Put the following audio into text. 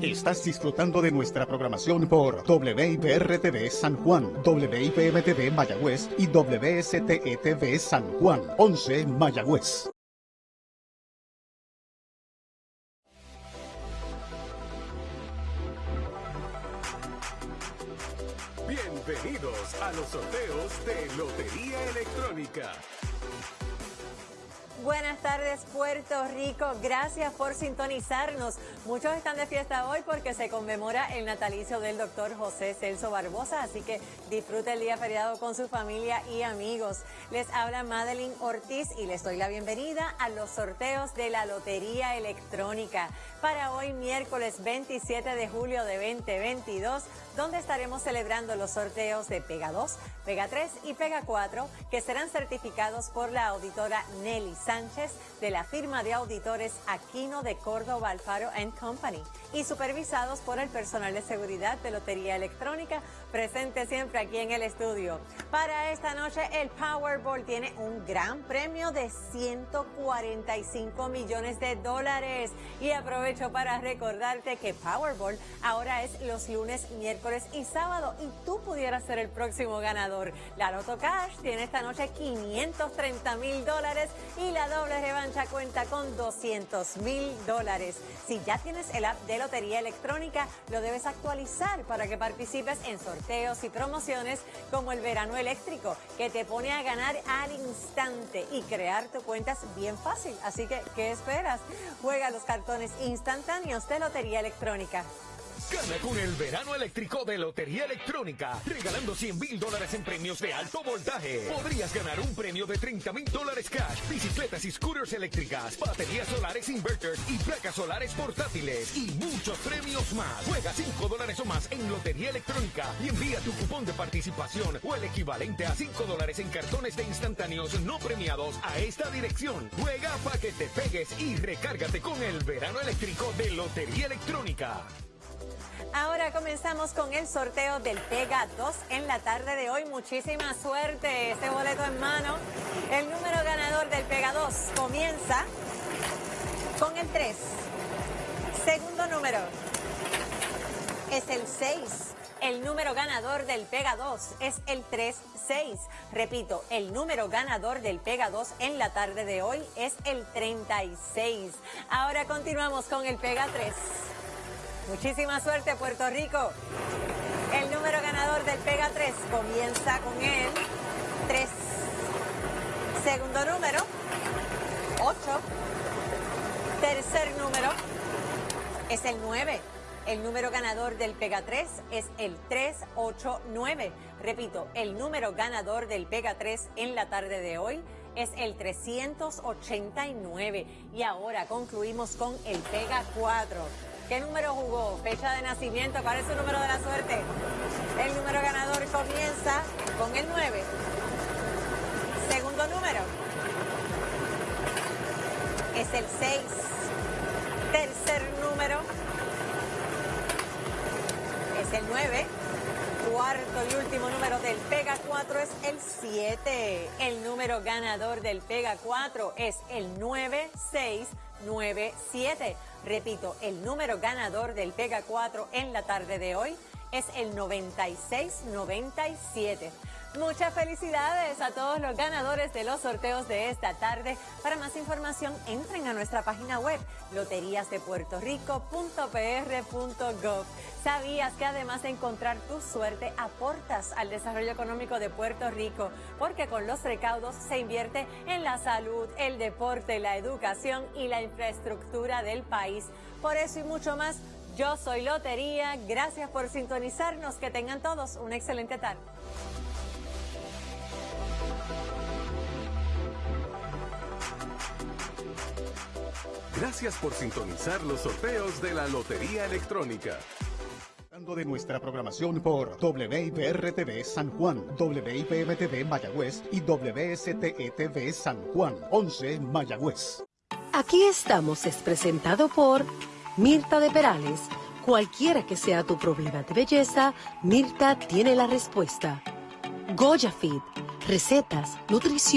Estás disfrutando de nuestra programación por WIPR-TV San Juan, WIPM-TV Mayagüez y WSTE-TV San Juan, 11 Mayagüez. Bienvenidos a los sorteos de Lotería Electrónica. Buenas tardes Puerto Rico, gracias por sintonizarnos. Muchos están de fiesta hoy porque se conmemora el natalicio del doctor José Celso Barbosa, así que disfrute el día feriado con su familia y amigos. Les habla Madeline Ortiz y les doy la bienvenida a los sorteos de la Lotería Electrónica para hoy miércoles 27 de julio de 2022, donde estaremos celebrando los sorteos de Pega 2, Pega 3 y Pega 4, que serán certificados por la auditora Nelly Sánchez de la firma de auditores Aquino de Córdoba Alfaro Company y supervisados por el personal de seguridad de Lotería Electrónica presente siempre aquí en el estudio. Para esta noche el Powerball tiene un gran premio de 145 millones de dólares y aprovecho para recordarte que Powerball ahora es los lunes, miércoles y sábado y tú pudieras ser el próximo ganador. La Loto Cash tiene esta noche 530 mil dólares y la doble revancha cuenta con 200 mil dólares. Si ya tienes el app de Lotería Electrónica, lo debes actualizar para que participes en sorteos y promociones como el verano eléctrico, que te pone a ganar al instante y crear tu cuenta es bien fácil. Así que, ¿qué esperas? Juega los cartones instantáneos de Lotería Electrónica. Gana con el verano eléctrico de Lotería Electrónica, regalando 100 mil dólares en premios de alto voltaje. Podrías ganar un premio de 30 mil dólares cash, bicicletas y scooters eléctricas, baterías solares inverters y placas solares portátiles y muchos premios más. Juega 5 dólares o más en Lotería Electrónica y envía tu cupón de participación o el equivalente a 5 dólares en cartones de instantáneos no premiados a esta dirección. Juega para que te pegues y recárgate con el verano eléctrico de Lotería Electrónica. Ahora comenzamos con el sorteo del Pega 2 en la tarde de hoy. Muchísima suerte, este boleto en mano. El número ganador del Pega 2 comienza con el 3. Segundo número es el 6. El número ganador del Pega 2 es el 36. Repito, el número ganador del Pega 2 en la tarde de hoy es el 36. Ahora continuamos con el Pega 3. Muchísima suerte, Puerto Rico. El número ganador del Pega 3 comienza con el 3. Segundo número, 8. Tercer número es el 9. El número ganador del Pega 3 es el 389. Repito, el número ganador del Pega 3 en la tarde de hoy es el 389. Y ahora concluimos con el Pega 4. ¿Qué número jugó? Fecha de nacimiento. ¿Cuál es su número de la suerte? El número ganador comienza con el 9. Segundo número es el 6. Tercer número es el 9. Cuarto y último número del Pega 4 es el 7. El número ganador del Pega 4 es el 9697. Repito, el número ganador del Pega 4 en la tarde de hoy es el 9697. Muchas felicidades a todos los ganadores de los sorteos de esta tarde. Para más información, entren a nuestra página web loteriasdepuertorico.pr.gov. ¿Sabías que además de encontrar tu suerte, aportas al desarrollo económico de Puerto Rico? Porque con los recaudos se invierte en la salud, el deporte, la educación y la infraestructura del país. Por eso y mucho más, yo soy Lotería. Gracias por sintonizarnos. Que tengan todos una excelente tarde. Gracias por sintonizar los sorteos de la Lotería Electrónica. de nuestra programación por WIPR-TV San Juan, WIPM-TV Mayagüez y WSTE-TV San Juan, 11 Mayagüez. Aquí estamos es presentado por Mirta de Perales. Cualquiera que sea tu problema de belleza, Mirta tiene la respuesta. Goya Fit, recetas, nutrición.